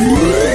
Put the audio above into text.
Whoa!